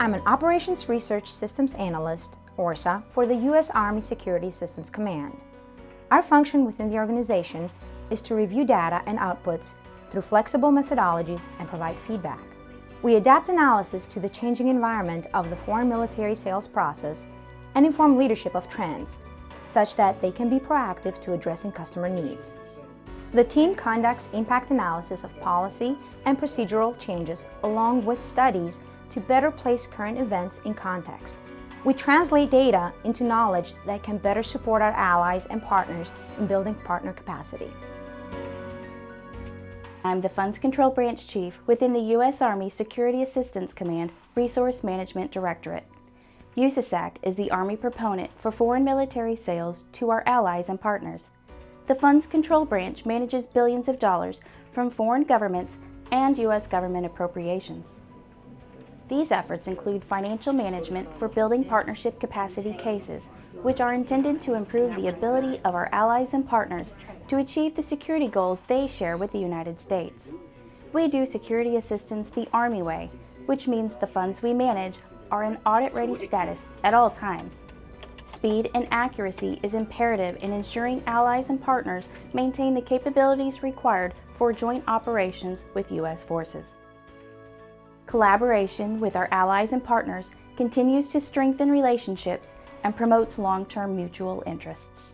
I'm an Operations Research Systems Analyst, ORSA, for the U.S. Army Security Assistance Command. Our function within the organization is to review data and outputs through flexible methodologies and provide feedback. We adapt analysis to the changing environment of the foreign military sales process and inform leadership of trends, such that they can be proactive to addressing customer needs. The team conducts impact analysis of policy and procedural changes along with studies to better place current events in context. We translate data into knowledge that can better support our allies and partners in building partner capacity. I'm the Funds Control Branch Chief within the U.S. Army Security Assistance Command Resource Management Directorate. USASAC is the Army proponent for foreign military sales to our allies and partners. The Funds Control Branch manages billions of dollars from foreign governments and U.S. government appropriations. These efforts include financial management for building partnership capacity cases, which are intended to improve the ability of our allies and partners to achieve the security goals they share with the United States. We do security assistance the Army way, which means the funds we manage are in audit-ready status at all times. Speed and accuracy is imperative in ensuring allies and partners maintain the capabilities required for joint operations with U.S. forces. Collaboration with our allies and partners continues to strengthen relationships and promotes long-term mutual interests.